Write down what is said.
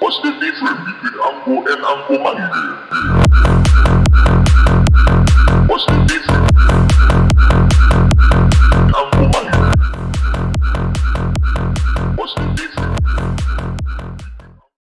What's the difference between Ango and Ango Mange? What's the difference?